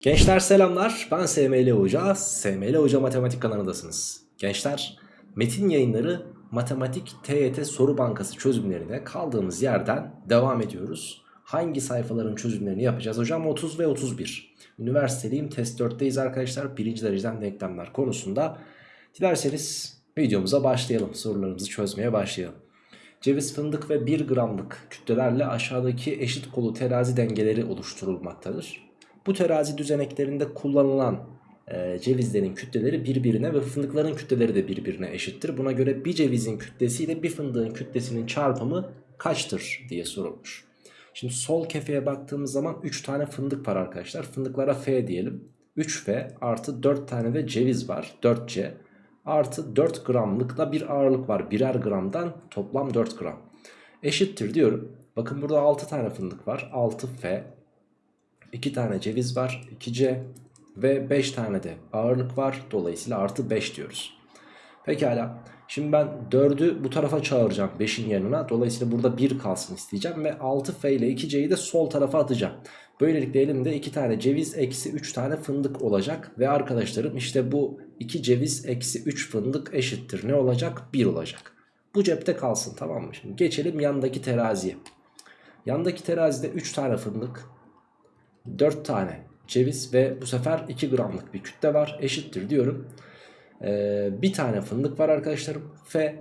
Gençler selamlar. Ben SML Hoca. SML Hoca Matematik kanalındasınız. Gençler, metin yayınları Matematik TYT Soru Bankası çözümlerine kaldığımız yerden devam ediyoruz. Hangi sayfaların çözümlerini yapacağız hocam? 30 ve 31. Üniversiteliyim test 4'teyiz arkadaşlar. Birinci dereceden denklemler konusunda. Dilerseniz videomuza başlayalım. Sorularımızı çözmeye başlayalım. Ceviz, fındık ve 1 gramlık kütlelerle aşağıdaki eşit kolu terazi dengeleri oluşturulmaktadır. Bu terazi düzeneklerinde kullanılan e, cevizlerin kütleleri birbirine ve fındıkların kütleleri de birbirine eşittir. Buna göre bir cevizin kütlesiyle bir fındığın kütlesinin çarpımı kaçtır diye sorulmuş. Şimdi sol kefeye baktığımız zaman 3 tane fındık var arkadaşlar. Fındıklara F diyelim. 3F artı 4 tane de ceviz var. 4C artı 4 gramlıkla bir ağırlık var. Birer gramdan toplam 4 gram. Eşittir diyorum. Bakın burada 6 tane fındık var. 6F 2 tane ceviz var 2C ve 5 tane de ağırlık var. Dolayısıyla artı 5 diyoruz. Pekala. Şimdi ben 4'ü bu tarafa çağıracağım 5'in yanına. Dolayısıyla burada 1 kalsın isteyeceğim. Ve 6F ile 2C'yi de sol tarafa atacağım. Böylelikle elimde 2 tane ceviz eksi 3 tane fındık olacak. Ve arkadaşlarım işte bu 2 ceviz eksi 3 fındık eşittir. Ne olacak? 1 olacak. Bu cepte kalsın tamam mı? Şimdi geçelim yandaki teraziye. Yandaki terazide 3 tane fındık 4 tane ceviz ve bu sefer 2 gramlık bir kütle var eşittir diyorum. Ee, bir tane fındık var arkadaşlarım. F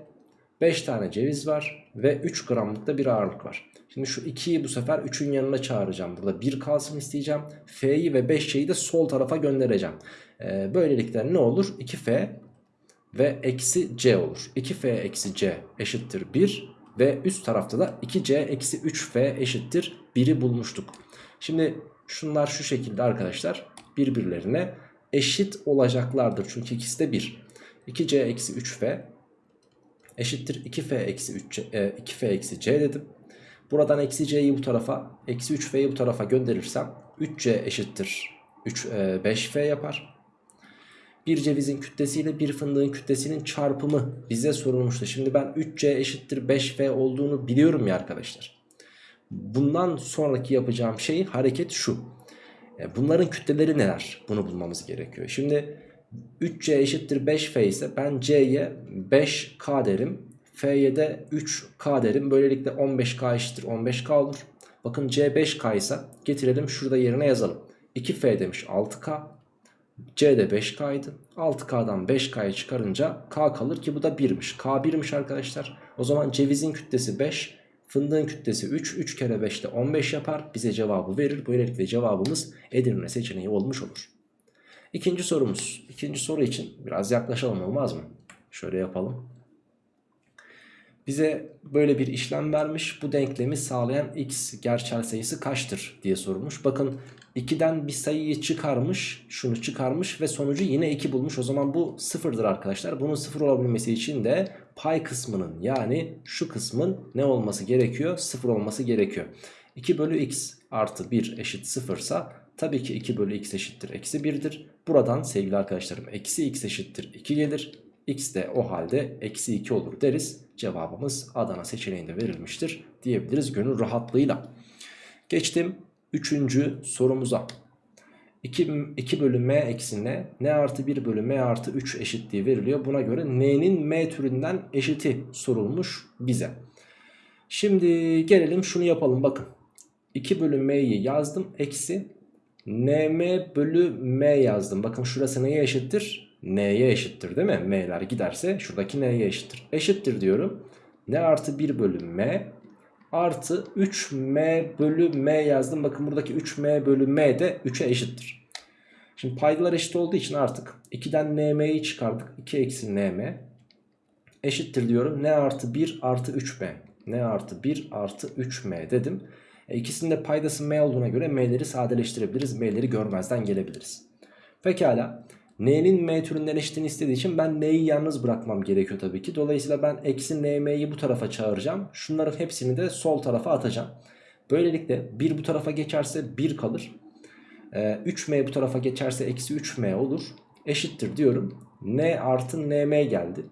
5 tane ceviz var ve 3 gramlık da bir ağırlık var. Şimdi şu 2'yi bu sefer 3'ün yanına çağıracağım. Burada 1 kalsın isteyeceğim. F'yi ve 5'yi de sol tarafa göndereceğim. Ee, böylelikle ne olur? 2F ve eksi C olur. 2F eksi C eşittir 1 ve üst tarafta da 2C eksi 3F eşittir 1'i bulmuştuk. Şimdi şunlar şu şekilde arkadaşlar birbirlerine eşit olacaklardır. Çünkü ikisi de 1. 2C eksi 3F eşittir 2F eksi 3 e, 2F eksi C dedim. Buradan eksi C'yi bu tarafa eksi 3F'yi bu tarafa gönderirsem 3C eşittir 3, e, 5F yapar. Bir cevizin kütlesiyle bir fındığın kütlesinin çarpımı bize sorulmuştu. Şimdi ben 3C eşittir 5F olduğunu biliyorum ya arkadaşlar. Bundan sonraki yapacağım şey hareket şu. E, bunların kütleleri neler? Bunu bulmamız gerekiyor. Şimdi 3C eşittir 5F ise ben C'ye 5K derim. F'ye de 3K derim. Böylelikle 15K eşittir 15K olur. Bakın C 5K ise getirelim şurada yerine yazalım. 2F demiş 6K. C de 5K idi. 6K'dan 5K'yı çıkarınca K kalır ki bu da 1'miş. K 1'miş arkadaşlar. O zaman cevizin kütlesi 5. Fındığın kütlesi 3. 3 kere 5 de 15 yapar. Bize cevabı verir. Böylelikle cevabımız Edirne seçeneği olmuş olur. İkinci sorumuz. İkinci soru için biraz yaklaşalım olmaz mı? Şöyle yapalım. Bize böyle bir işlem vermiş. Bu denklemi sağlayan x gerçel sayısı kaçtır diye sorulmuş. Bakın 2'den bir sayıyı çıkarmış. Şunu çıkarmış ve sonucu yine 2 bulmuş. O zaman bu sıfırdır arkadaşlar. Bunun sıfır olabilmesi için de pay kısmının yani şu kısmın ne olması gerekiyor? Sıfır olması gerekiyor. 2 bölü x artı 1 eşit sıfırsa tabii ki 2 bölü x eşittir eksi 1'dir. Buradan sevgili arkadaşlarım eksi x eşittir 2 gelir. X de o halde eksi 2 olur deriz. Cevabımız Adana seçeneğinde verilmiştir diyebiliriz gönül rahatlığıyla. Geçtim 3. sorumuza. 2, 2 bölü m eksi n, n artı 1 bölü m artı 3 eşitliği veriliyor. Buna göre n'nin m türünden eşiti sorulmuş bize. Şimdi gelelim şunu yapalım bakın. 2 bölü m'yi yazdım eksi nm bölü m yazdım. Bakın şurası neye eşittir? N'ye eşittir değil mi? m'ler giderse şuradaki n'ye eşittir. Eşittir diyorum. n artı 1 bölü m artı 3m bölü m yazdım. Bakın buradaki 3m bölü m de 3'e eşittir. Şimdi paydalar eşit olduğu için artık 2'den nm'yi çıkardık. 2 eksi nm eşittir diyorum. n artı 1 artı 3m. n artı 1 artı 3m dedim. E ikisinin de paydası m olduğuna göre m'leri sadeleştirebiliriz. m'leri görmezden gelebiliriz. Pekala. N'nin m türünden eşitini istediği için ben n'yi yalnız bırakmam gerekiyor tabii ki. Dolayısıyla ben eksi nm'yi bu tarafa çağıracağım. Şunların hepsini de sol tarafa atacağım. Böylelikle 1 bu tarafa geçerse 1 kalır. Ee, 3m bu tarafa geçerse eksi 3m olur. Eşittir diyorum. n artı nm geldi.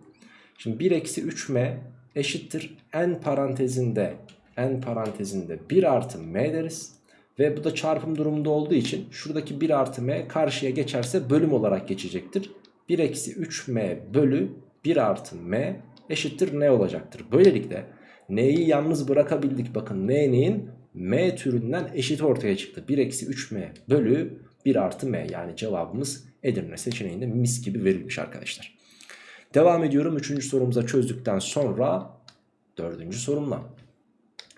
Şimdi 1 eksi 3m eşittir n parantezinde n parantezinde 1 artı m deriz. Ve bu da çarpım durumunda olduğu için şuradaki 1 artı m karşıya geçerse bölüm olarak geçecektir. 1 eksi 3m bölü 1 artı m eşittir ne olacaktır. Böylelikle n'yi yalnız bırakabildik. Bakın n'nin m türünden eşit ortaya çıktı. 1 eksi 3m bölü 1 artı m yani cevabımız Edirne seçeneğinde mis gibi verilmiş arkadaşlar. Devam ediyorum 3. sorumuza çözdükten sonra 4. sorumla.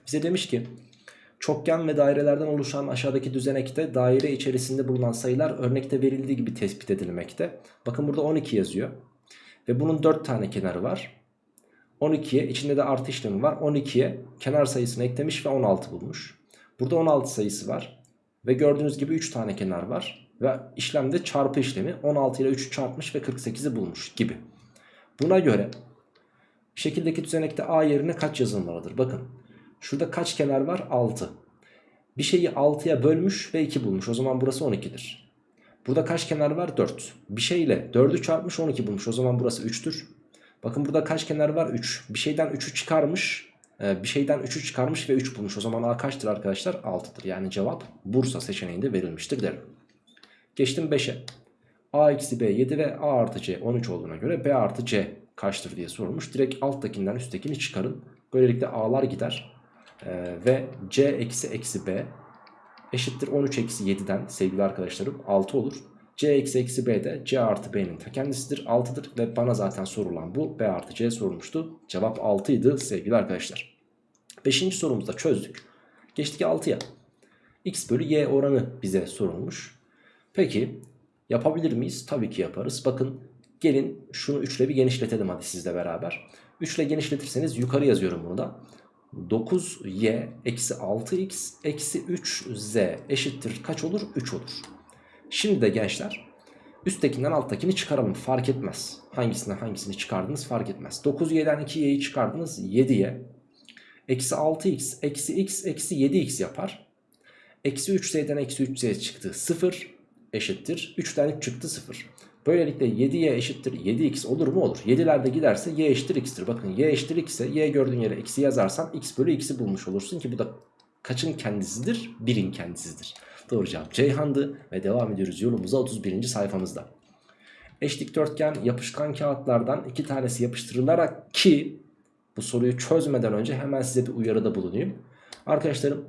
Bize demiş ki çokgen ve dairelerden oluşan aşağıdaki düzenekte daire içerisinde bulunan sayılar örnekte verildiği gibi tespit edilmekte. Bakın burada 12 yazıyor ve bunun 4 tane kenarı var. 12'ye içinde de artı işlemi var. 12'ye kenar sayısını eklemiş ve 16 bulmuş. Burada 16 sayısı var. Ve gördüğünüz gibi 3 tane kenar var. Ve işlemde çarpı işlemi 16 ile 3'ü çarpmış ve 48'i bulmuş gibi. Buna göre şekildeki düzenekte A yerine kaç yazılmalıdır? Bakın şurada kaç kenar var? 6. Bir şeyi 6'ya bölmüş ve 2 bulmuş. O zaman burası 12'dir. Burada kaç kenar var? 4. Bir şeyle 4'ü çarpmış 12 bulmuş. O zaman burası 3'tür. Bakın burada kaç kenar var? 3. Bir şeyden 3'ü çıkarmış. Bir şeyden 3'ü çıkarmış ve 3 bulmuş. O zaman A kaçtır arkadaşlar? 6'dır. Yani cevap Bursa seçeneğinde verilmiştir derim. Geçtim 5'e. A eksi B 7 ve A artı C 13 olduğuna göre B artı C kaçtır diye sorulmuş. Direkt alttakinden üsttekini çıkarın. Böylelikle A'lar gider. Ee, ve C eksi eksi B eşittir 13 eksi 7'den sevgili arkadaşlarım 6 olur. C eksi eksi B de C artı B'nin ta kendisidir 6'dır ve bana zaten sorulan bu B artı C sorulmuştu. Cevap 6 idi sevgili arkadaşlar. 5. sorumuzda çözdük. Geçtik 6'ya. X bölü Y oranı bize sorulmuş. Peki yapabilir miyiz? Tabii ki yaparız. Bakın gelin şunu 3 ile bir genişletelim hadi sizle beraber. 3 ile genişletirseniz yukarı yazıyorum bunu da. 9y eksi 6x eksi 3z eşittir kaç olur? 3 olur. Şimdi de gençler üsttekinden alttakini çıkaralım fark etmez. Hangisinden hangisini çıkardınız fark etmez. 9y'den 2y'yi çıkardınız 7y. Eksi 6x eksi x eksi 7x yapar. Eksi 3z'den eksi 3z çıktı 0 eşittir. 3'ten 3 çıktı 0. Böylelikle 7y eşittir 7x olur mu? Olur. 7'lerde giderse y eşittir x'tir. Bakın y eşittir x ise y gördüğün yere x'i yazarsan x bölü x'i bulmuş olursun ki bu da kaçın kendisidir? 1'in kendisidir. Doğru cevap Ceyhan'dı ve devam ediyoruz yolumuza 31. sayfamızda. Eş dikdörtgen yapışkan kağıtlardan iki tanesi yapıştırılarak ki bu soruyu çözmeden önce hemen size bir uyarıda bulunayım. Arkadaşlarım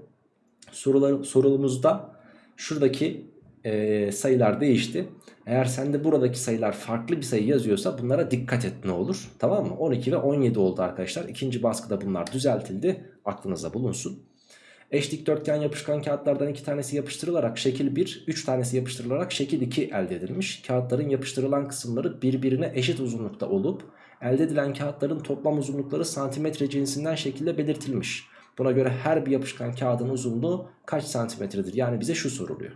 sorular, sorumuzda şuradaki e, sayılar değişti. Eğer sende buradaki sayılar farklı bir sayı yazıyorsa bunlara dikkat et ne olur. Tamam mı? 12 ve 17 oldu arkadaşlar. İkinci baskıda bunlar düzeltildi. Aklınıza bulunsun. Eş dikdörtgen yapışkan kağıtlardan iki tanesi yapıştırılarak şekil 1, 3 tanesi yapıştırılarak şekil 2 elde edilmiş. Kağıtların yapıştırılan kısımları birbirine eşit uzunlukta olup elde edilen kağıtların toplam uzunlukları santimetre cinsinden şekilde belirtilmiş. Buna göre her bir yapışkan kağıdın uzunluğu kaç santimetredir? Yani bize şu soruluyor.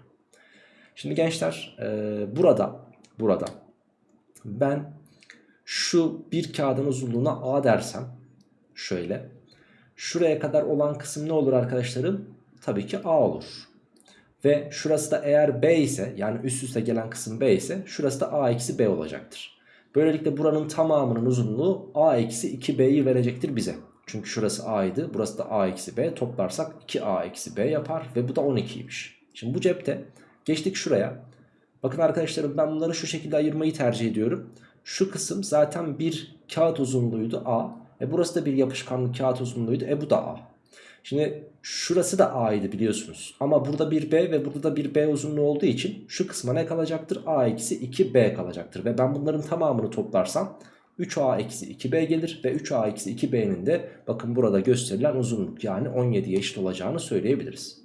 Şimdi gençler e, burada burada ben şu bir kağıdın uzunluğuna A dersem şöyle şuraya kadar olan kısım ne olur arkadaşlarım? Tabii ki A olur. Ve şurası da eğer B ise yani üst üste gelen kısım B ise şurası da A eksi B olacaktır. Böylelikle buranın tamamının uzunluğu A eksi 2B'yi verecektir bize. Çünkü şurası A idi burası da A eksi B toplarsak 2A eksi B yapar ve bu da 12'ymiş. Şimdi bu cepte Geçtik şuraya. Bakın arkadaşlarım ben bunları şu şekilde ayırmayı tercih ediyorum. Şu kısım zaten bir kağıt uzunluğuydu A. E burası da bir yapışkanlı kağıt uzunluğuydu. E bu da A. Şimdi şurası da A idi biliyorsunuz. Ama burada bir B ve burada da bir B uzunluğu olduğu için şu kısma ne kalacaktır? A eksi 2B kalacaktır. Ve ben bunların tamamını toplarsam 3A eksi 2B gelir. Ve 3A eksi 2B'nin de bakın burada gösterilen uzunluk yani 17'ye eşit olacağını söyleyebiliriz.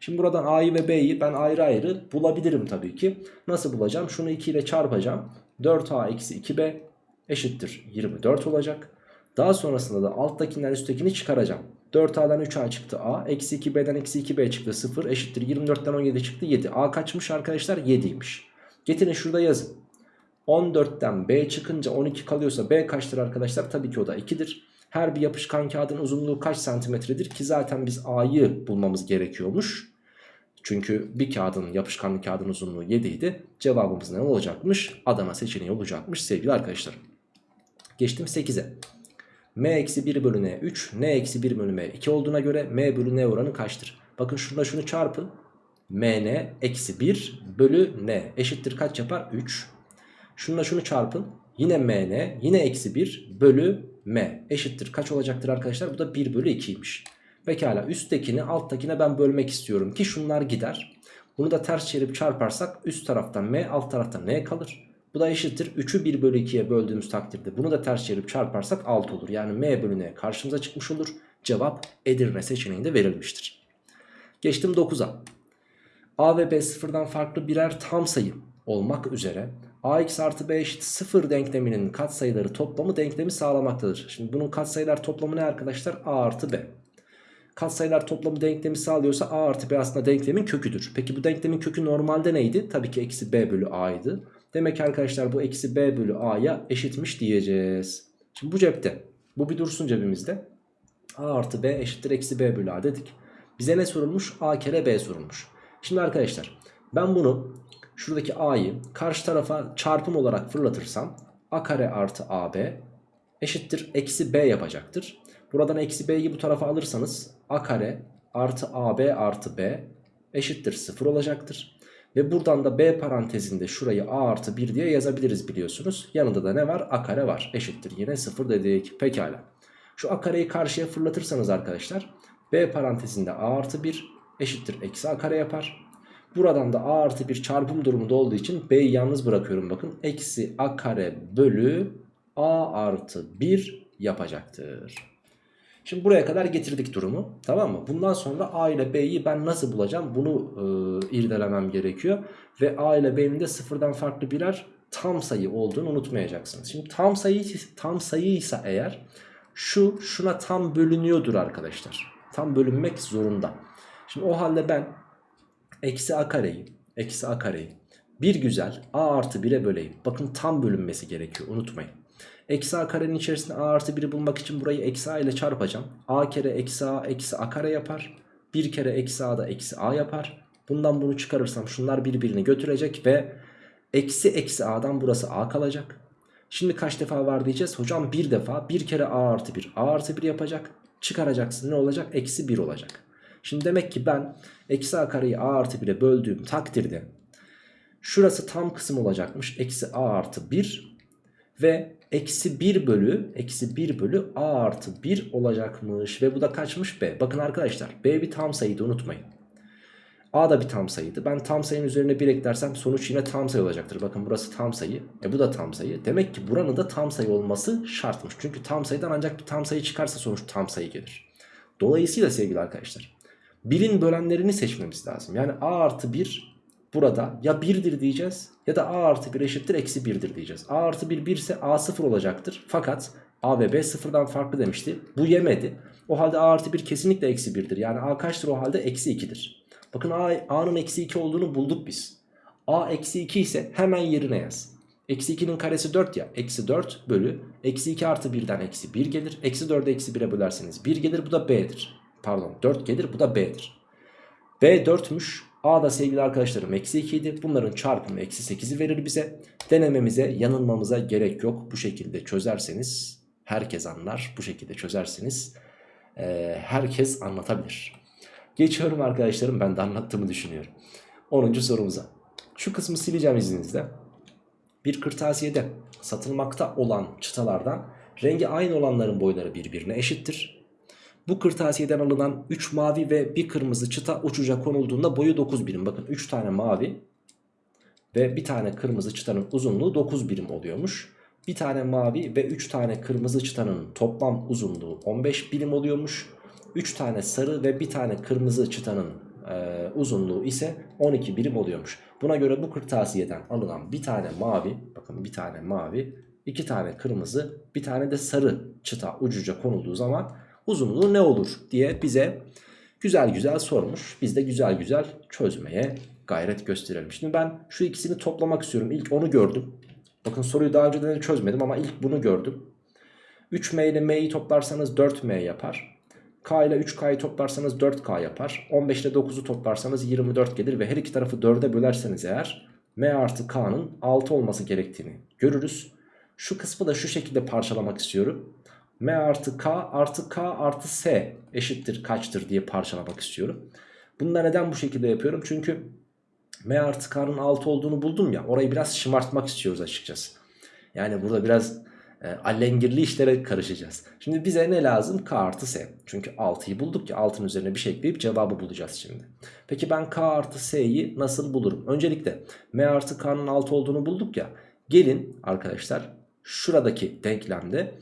Şimdi buradan A'yı ve B'yi ben ayrı ayrı bulabilirim tabii ki. Nasıl bulacağım? Şunu 2 ile çarpacağım. 4A eksi 2B eşittir 24 olacak. Daha sonrasında da alttakinden üsttekini çıkaracağım. 4A'dan 3A çıktı A. Eksi 2B'den eksi 2B çıktı 0 eşittir 24'ten 17 çıktı 7. A kaçmış arkadaşlar? 7'ymiş. Getirin şurada yazın. 14'ten B çıkınca 12 kalıyorsa B kaçtır arkadaşlar? Tabii ki o da 2'dir. Her bir yapışkan kağıdın uzunluğu kaç santimetredir ki zaten biz A'yı bulmamız gerekiyormuş. Çünkü bir kağıdın yapışkanlı kağıdın uzunluğu 7 idi. Cevabımız ne olacakmış? Adana seçeneği olacakmış sevgili arkadaşlar. Geçtim 8'e. M eksi 1 bölü N 3, N eksi 1 bölü M 2 olduğuna göre M bölü N oranı kaçtır? Bakın şurada şunu çarpın. mn eksi 1 bölü n eşittir kaç yapar? 3. Şununla şunu çarpın. Yine mn yine eksi 1 bölü m eşittir kaç olacaktır arkadaşlar? Bu da 1 bölü 2'ymiş. Pekala üsttekini alttakine ben bölmek istiyorum ki şunlar gider. Bunu da ters çevirip çarparsak üst taraftan m alt taraftan n kalır. Bu da eşittir 3'ü 1 bölü 2'ye böldüğümüz takdirde bunu da ters çevirip çarparsak 6 olur. Yani m bölü n karşımıza çıkmış olur. Cevap Edirne seçeneğinde verilmiştir. Geçtim 9'a. A ve B sıfırdan farklı birer tam sayı olmak üzere ax artı b eşit 0 denkleminin katsayıları toplamı denklemi sağlamaktadır. Şimdi bunun katsayılar toplamı ne arkadaşlar? a artı b. Katsayılar toplamı denklemi sağlıyorsa a artı b aslında denklemin köküdür. Peki bu denklemin kökü normalde neydi? Tabii ki eksi b bölü a'ydı. Demek ki arkadaşlar bu eksi b bölü a'ya eşitmiş diyeceğiz. Şimdi bu cepte. Bu bir dursun cebimizde. a artı b eşittir eksi b bölü a dedik. Bize ne sorulmuş? a kere b sorulmuş. Şimdi arkadaşlar ben bunu şuradaki a'yı karşı tarafa çarpım olarak fırlatırsam a kare artı ab eşittir eksi b yapacaktır. Buradan eksi b'yi bu tarafa alırsanız a kare artı ab artı b eşittir 0 olacaktır. Ve buradan da b parantezinde şurayı a artı 1 diye yazabiliriz biliyorsunuz. Yanında da ne var? a kare var eşittir yine 0 dedik. Pekala. Şu a kareyi karşıya fırlatırsanız arkadaşlar b parantezinde a artı 1 eşittir eksi a kare yapar. Buradan da a artı 1 çarpım durumunda olduğu için b'yi yalnız bırakıyorum bakın. Eksi a kare bölü a artı 1 yapacaktır. Şimdi buraya kadar getirdik durumu tamam mı? Bundan sonra a ile b'yi ben nasıl bulacağım bunu e, irdelemem gerekiyor. Ve a ile b'nin de sıfırdan farklı birer tam sayı olduğunu unutmayacaksınız. Şimdi tam sayı tam sayıysa eğer şu şuna tam bölünüyordur arkadaşlar. Tam bölünmek zorunda. Şimdi o halde ben eksi a kareyi eksi a kareyi bir güzel a artı 1'e böleyim. Bakın tam bölünmesi gerekiyor unutmayın. Eksi a karenin içerisinde a artı 1'i bulmak için burayı eksi a ile çarpacağım. a kere eksi a eksi a kare yapar. Bir kere eksi a da eksi a yapar. Bundan bunu çıkarırsam şunlar birbirini götürecek ve eksi eksi a'dan burası a kalacak. Şimdi kaç defa var diyeceğiz? Hocam bir defa bir kere a artı 1 a artı 1 yapacak. Çıkaracaksın ne olacak? Eksi 1 olacak. Şimdi demek ki ben eksi a kareyi a artı 1'e böldüğüm takdirde şurası tam kısım olacakmış. Eksi a artı 1 ve eksi 1 bölü eksi 1 bölü a artı 1 olacakmış. Ve bu da kaçmış b. Bakın arkadaşlar b bir tam sayıydı unutmayın. A da bir tam sayıydı. Ben tam sayının üzerine 1 eklersem sonuç yine tam sayı olacaktır. Bakın burası tam sayı. E bu da tam sayı. Demek ki buranın da tam sayı olması şartmış. Çünkü tam sayıdan ancak bir tam sayı çıkarsa sonuç tam sayı gelir. Dolayısıyla sevgili arkadaşlar 1'in bölenlerini seçmemiz lazım. Yani a artı 1 burada ya 1'dir diyeceğiz ya da a artı 1 eşittir eksi 1'dir diyeceğiz. a artı 1 1 ise a 0 olacaktır. Fakat a ve b sıfırdan farklı demişti. Bu yemedi. O halde a artı 1 kesinlikle eksi 1'dir. Yani a kaçtır o halde? Eksi 2'dir. Bakın a'nın eksi 2 olduğunu bulduk biz. a eksi 2 ise hemen yerine yaz. Eksi 2'nin karesi 4 ya. Eksi 4 bölü. Eksi 2 artı 1'den eksi 1 gelir. Eksi 4'ü eksi 1'e bölerseniz 1 gelir. Bu da b'dir. Pardon 4 gelir. Bu da b'dir. b 4'müş. A da sevgili arkadaşlarım eksi 2 idi. Bunların çarpımı eksi 8'i verir bize. Denememize yanılmamıza gerek yok. Bu şekilde çözerseniz herkes anlar. Bu şekilde çözerseniz e, herkes anlatabilir. Geçiyorum arkadaşlarım ben de anlattığımı düşünüyorum. 10. sorumuza. Şu kısmı sileceğim izninizle. Bir kırtasiyede satılmakta olan çıtalardan rengi aynı olanların boyları birbirine eşittir. Bu kırtasiyeden alınan 3 mavi ve 1 kırmızı çıta uçuca konulduğunda boyu 9 birim. Bakın 3 tane mavi ve bir tane kırmızı çıtanın uzunluğu 9 birim oluyormuş. Bir tane mavi ve 3 tane kırmızı çıtanın toplam uzunluğu 15 birim oluyormuş. 3 tane sarı ve bir tane kırmızı çıtanın e, uzunluğu ise 12 birim oluyormuş. Buna göre bu kırtasiyeden alınan bir tane mavi, bakın bir tane mavi, iki tane kırmızı, bir tane de sarı çıta ucuca konulduğu zaman uzunluğu ne olur diye bize güzel güzel sormuş. Biz de güzel güzel çözmeye gayret gösterelim. Şimdi ben şu ikisini toplamak istiyorum. İlk onu gördüm. Bakın soruyu daha önceden de çözmedim ama ilk bunu gördüm. 3M ile M'yi toplarsanız 4M yapar. K ile 3K'yı toplarsanız 4K yapar. 15 ile 9'u toplarsanız 24 gelir ve her iki tarafı 4'e bölerseniz eğer M artı K'nın 6 olması gerektiğini görürüz. Şu kısmı da şu şekilde parçalamak istiyorum. M artı K artı K artı S eşittir kaçtır diye parçalamak istiyorum. Bunu da neden bu şekilde yapıyorum? Çünkü M artı K'nın 6 olduğunu buldum ya orayı biraz şımartmak istiyoruz açıkçası. Yani burada biraz e, allengirli işlere karışacağız. Şimdi bize ne lazım? K artı S. Çünkü 6'yı bulduk ya 6'nın üzerine bir şey ekleyip cevabı bulacağız şimdi. Peki ben K artı S'yi nasıl bulurum? Öncelikle M artı K'nın 6 olduğunu bulduk ya. Gelin arkadaşlar şuradaki denklemde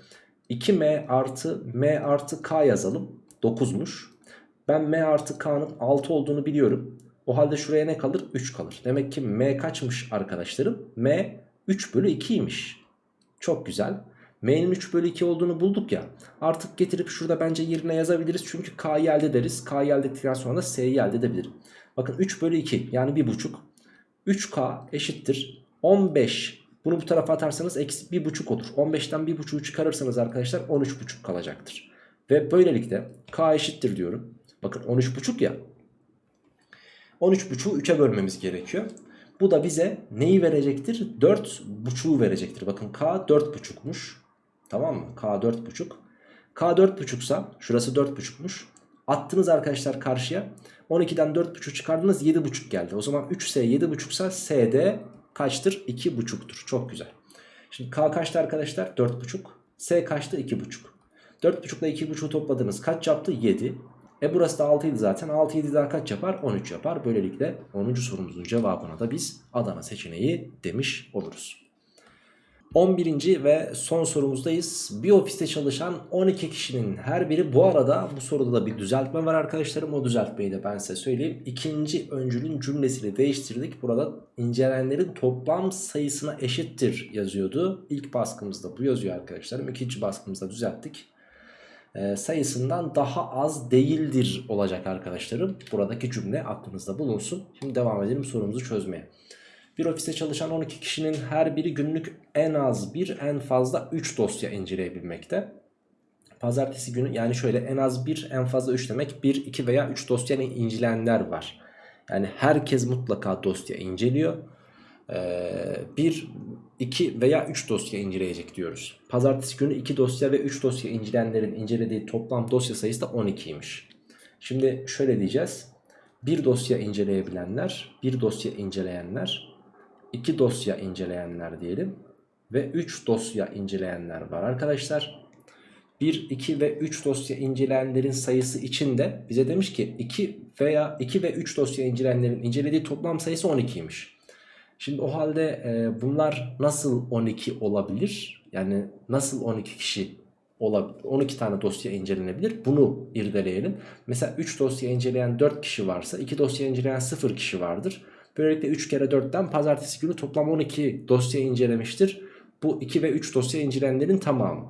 2M artı M artı K yazalım. 9'muş. Ben M artı K'nın 6 olduğunu biliyorum. O halde şuraya ne kalır? 3 kalır. Demek ki M kaçmış arkadaşlarım? M 3 bölü 2'ymiş. Çok güzel. M'nin 3 bölü 2 olduğunu bulduk ya. Artık getirip şurada bence yerine yazabiliriz. Çünkü K'yı elde ederiz. K'yı elde ettikten sonra da S'yi elde edebilirim. Bakın 3 bölü 2 yani 1,5. 3K eşittir 15. Bunu bu tarafa atarsanız eksi 1,5 olur. 15'ten 1,5'u çıkarırsanız arkadaşlar 13,5 kalacaktır. Ve böylelikle K eşittir diyorum. Bakın 13,5 ya. 13,5'u 3'e bölmemiz gerekiyor. Bu da bize neyi verecektir? 4,5'u verecektir. Bakın K 4,5'muş. Tamam mı? K 4,5. K 4,5'sa şurası 4,5'muş. Attınız arkadaşlar karşıya. 12'den 4,5 çıkardınız 7,5 geldi. O zaman 3S 7,5 ise SD kaçtır? 2,5'tur. Çok güzel. Şimdi K kaçtı arkadaşlar? 4,5. S kaçtı? 2,5. 4,5 ile 2,5'u topladınız. Kaç yaptı? 7. E burası da 6 idi zaten. 6 7 daha kaç yapar? 13 yapar. Böylelikle 10. sorumuzun cevabına da biz Adana seçeneği demiş oluruz. 11. ve son sorumuzdayız. Bir ofiste çalışan 12 kişinin her biri bu arada bu soruda da bir düzeltme var arkadaşlarım. O düzeltmeyi de ben size söyleyeyim. İkinci öncülün cümlesini değiştirdik. Burada incelenenlerin toplam sayısına eşittir yazıyordu. İlk baskımızda bu yazıyor arkadaşlarım. İkinci baskımızda düzelttik. E, sayısından daha az değildir olacak arkadaşlarım. Buradaki cümle aklınızda bulunsun. Şimdi devam edelim sorumuzu çözmeye. Bir ofiste çalışan 12 kişinin her biri günlük en az bir en fazla 3 dosya inceleyebilmekte. Pazartesi günü yani şöyle en az bir en fazla 3 demek 1, 2 veya 3 dosya incelenenler var. Yani herkes mutlaka dosya inceliyor. Ee, bir, iki veya 3 dosya inceleyecek diyoruz. Pazartesi günü 2 dosya ve 3 dosya incelenenlerin incelediği toplam dosya sayısı da 12'ymiş. Şimdi şöyle diyeceğiz. Bir dosya inceleyebilenler, bir dosya inceleyenler, 2 dosya inceleyenler diyelim ve 3 dosya inceleyenler var arkadaşlar. 1, 2 ve 3 dosya inceleyenlerin sayısı içinde bize demiş ki 2 veya 2 ve 3 dosya inceleyenlerin incelediği toplam sayısı 12'ymiş. Şimdi o halde e, bunlar nasıl 12 olabilir? Yani nasıl 12 kişi olabilir? 12 tane dosya incelenebilir. Bunu irdeleyelim. Mesela 3 dosya inceleyen 4 kişi varsa 2 dosya inceleyen 0 kişi vardır. Böylelikle 3 kere 4'ten pazartesi günü toplam 12 dosya incelemiştir. Bu 2 ve 3 dosya incelenenlerin tamamı.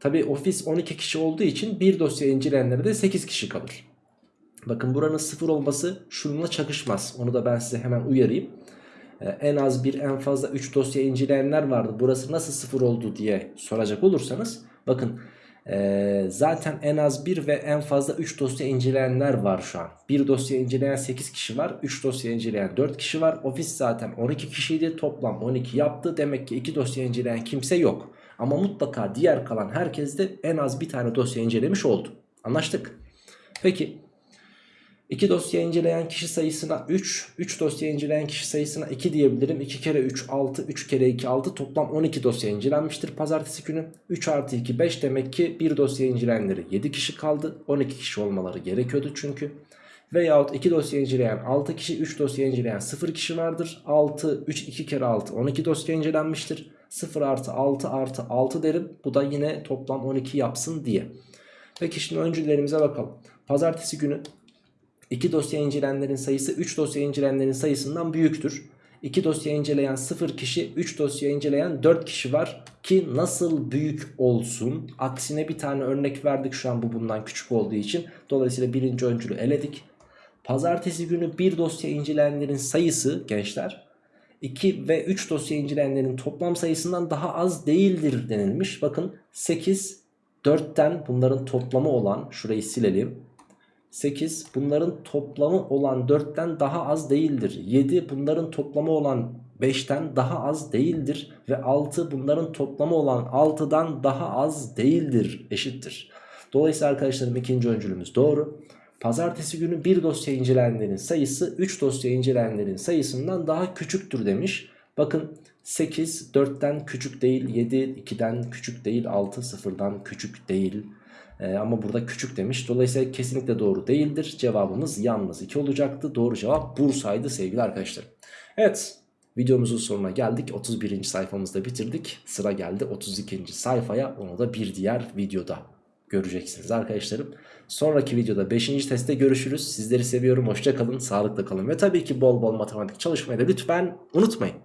Tabi ofis 12 kişi olduğu için bir dosya inceleyenlere de 8 kişi kalır. Bakın buranın 0 olması şununla çakışmaz. Onu da ben size hemen uyarayım. Ee, en az bir en fazla 3 dosya inceleyenler vardı. Burası nasıl 0 oldu diye soracak olursanız bakın ee, zaten en az 1 ve en fazla 3 dosya inceleyenler var şu an. Bir dosya inceleyen 8 kişi var. 3 dosya inceleyen 4 kişi var. Ofis zaten 12 kişiydi. Toplam 12 yaptı. Demek ki 2 dosya inceleyen kimse yok. Ama mutlaka diğer kalan herkes de en az bir tane dosya incelemiş oldu. Anlaştık. Peki 2 dosya inceleyen kişi sayısına 3, 3 dosya inceleyen kişi sayısına 2 diyebilirim. 2 kere 3 6, 3 kere 2 6 toplam 12 dosya incelenmiştir pazartesi günü. 3 artı 2 5 demek ki bir dosya incelenenleri 7 kişi kaldı. 12 kişi olmaları gerekiyordu çünkü. Veyahut 2 dosya inceleyen 6 kişi 3 dosya inceleyen 0 kişi vardır. 6 3 2 kere 6 12 dosya incelenmiştir. 0 artı 6 artı 6 derim. Bu da yine toplam 12 yapsın diye. Peki şimdi öncülerimize bakalım. Pazartesi günü 2 dosya incelenenlerin sayısı 3 dosya incelenenlerin sayısından büyüktür. 2 dosya inceleyen 0 kişi 3 dosya inceleyen 4 kişi var ki nasıl büyük olsun? Aksine bir tane örnek verdik şu an bu bundan küçük olduğu için. Dolayısıyla birinci öncülü eledik. Pazartesi günü bir dosya incelenenlerin sayısı gençler 2 ve 3 dosya incelenenlerin toplam sayısından daha az değildir denilmiş. Bakın 8 4'ten bunların toplamı olan şurayı silelim 8 bunların toplamı olan 4'ten daha az değildir. 7 bunların toplamı olan 5'ten daha az değildir. Ve 6 bunların toplamı olan 6'dan daha az değildir. Eşittir. Dolayısıyla arkadaşlarım ikinci öncülümüz doğru. Pazartesi günü bir dosya incelenenlerin sayısı 3 dosya incelenenlerin sayısından daha küçüktür demiş. Bakın 8 4'ten küçük değil 7 2'den küçük değil 6 0'dan küçük değil. Ee, ama burada küçük demiş. Dolayısıyla kesinlikle doğru değildir. Cevabımız yalnız 2 olacaktı. Doğru cevap Bursa'ydı sevgili arkadaşlar. Evet videomuzun sonuna geldik. 31. sayfamızda bitirdik. Sıra geldi 32. sayfaya. Onu da bir diğer videoda göreceksiniz arkadaşlarım. Sonraki videoda 5. testte görüşürüz. Sizleri seviyorum. Hoşça kalın. Sağlıkla kalın. Ve tabii ki bol bol matematik çalışmayı da lütfen unutmayın.